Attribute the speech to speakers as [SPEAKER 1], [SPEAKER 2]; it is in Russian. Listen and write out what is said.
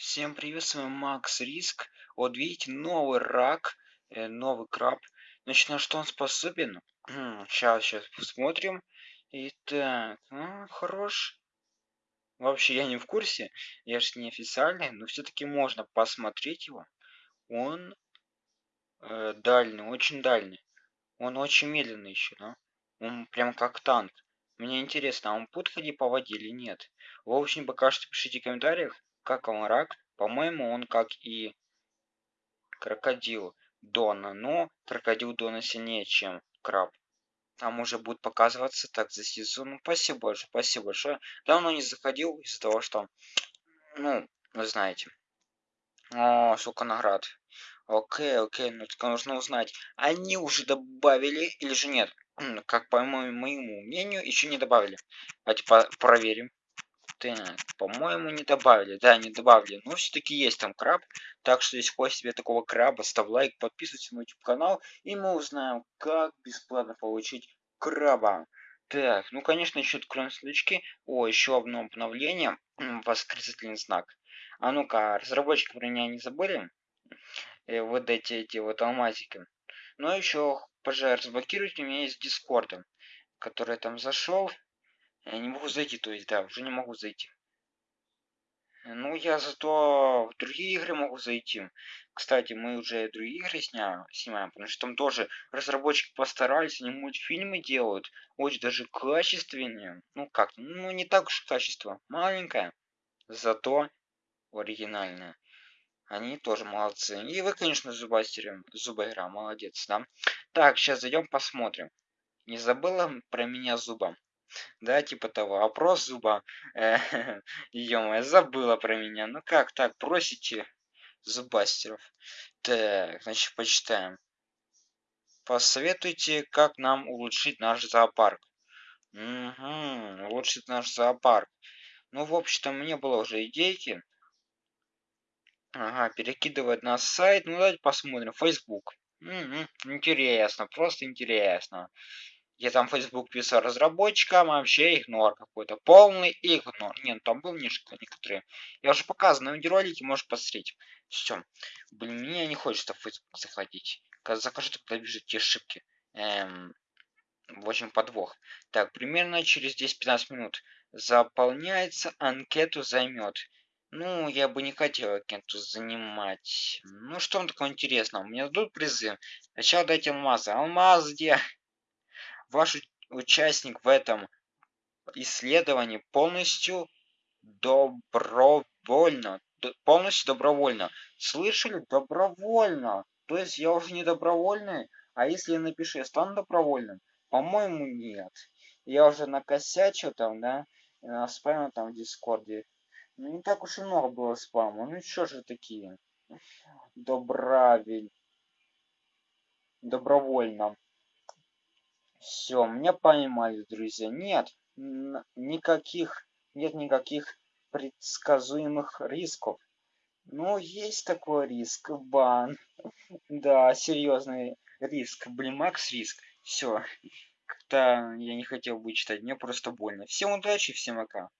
[SPEAKER 1] Всем привет, с вами Макс Риск. Вот видите, новый рак, э, новый краб. Значит, на что он способен? Сейчас, сейчас посмотрим. Итак, ну, хорош. Вообще, я не в курсе, я же не официальный, но все-таки можно посмотреть его. Он э, дальний, очень дальний. Он очень медленный еще, да? Он прям как танк. Мне интересно, а он будет ходить по воде или нет? В общем, пока что пишите в комментариях, как он рак. По-моему, он как и крокодил Дона, но крокодил Дона сильнее, чем краб. Там уже будет показываться так за сезон. Ну, спасибо большое, спасибо большое. Давно не заходил из-за того, что, ну, вы знаете. О, сколько наград. Окей, окей, ну только нужно узнать, они уже добавили или же нет. Как по моему мнению, еще не добавили. Давайте проверим. Так, по-моему, не добавили. Да, не добавили. Но все-таки есть там краб. Так что, если хочешь себе такого краба, ставь лайк, подписывайся на YouTube канал. И мы узнаем, как бесплатно получить краба. Так, ну, конечно, еще откроем сундучки. О, еще одно обновление. Восклицательный знак. А ну-ка, разработчики про меня не забыли? Э, вот эти, эти вот алмазики. Но еще, пожалуйста, разблокируйте. Меня есть Дискорда, который там зашел. Я не могу зайти, то есть, да, уже не могу зайти. Ну, я зато в другие игры могу зайти. Кстати, мы уже другие игры сня... снимаем, потому что там тоже разработчики постарались, они мультфильмы делают, очень даже качественнее. Ну как, ну не так уж качество, маленькое, зато оригинальное. Они тоже молодцы. И вы, конечно, зубастеры, зубайра, молодец, да? Так, сейчас зайдем посмотрим. Не забыла про меня зуба? Да, типа того. Опрос зуба. Э, Ё-моё, забыла про меня. Ну как так, просите зубастеров. Так, значит, почитаем. Посоветуйте, как нам улучшить наш зоопарк. Угу, улучшить наш зоопарк. Ну, в общем-то, мне было уже идейки. Ага, перекидывать на сайт. Ну, давайте посмотрим. Facebook. Угу, интересно, просто интересно. Я там Facebook писал разработчикам, вообще игнор какой-то. Полный игнор. Нет, ну там был некоторые. Я уже показывал на видеоролике, можешь посмотреть. Все. Блин, мне не хочется в Facebook заходить. Когда захожу, тогда вижу те ошибки. Эм, в общем, подвох. Так, примерно через 10-15 минут заполняется, анкету займет. Ну, я бы не хотел анкету занимать. Ну, что там такого интересного? Мне дадут призы. Сначала дайте алмазы. Алмаз где? Ваш участник в этом исследовании полностью добровольно, полностью добровольно. Слышали? Добровольно. То есть я уже не добровольный, а если я напишу, я стану добровольным? По-моему, нет. Я уже накосячил там, да, спамил там в Дискорде. Ну, не так уж и много было спама. Ну, что же такие? Добравель. Добровольно. Все, меня поймали, друзья. Нет, никаких, нет никаких предсказуемых рисков. Ну, есть такой риск, бан. Да, серьезный риск. Блин, Макс риск. Все. Как-то я не хотел бы читать, мне просто больно. Всем удачи, всем пока.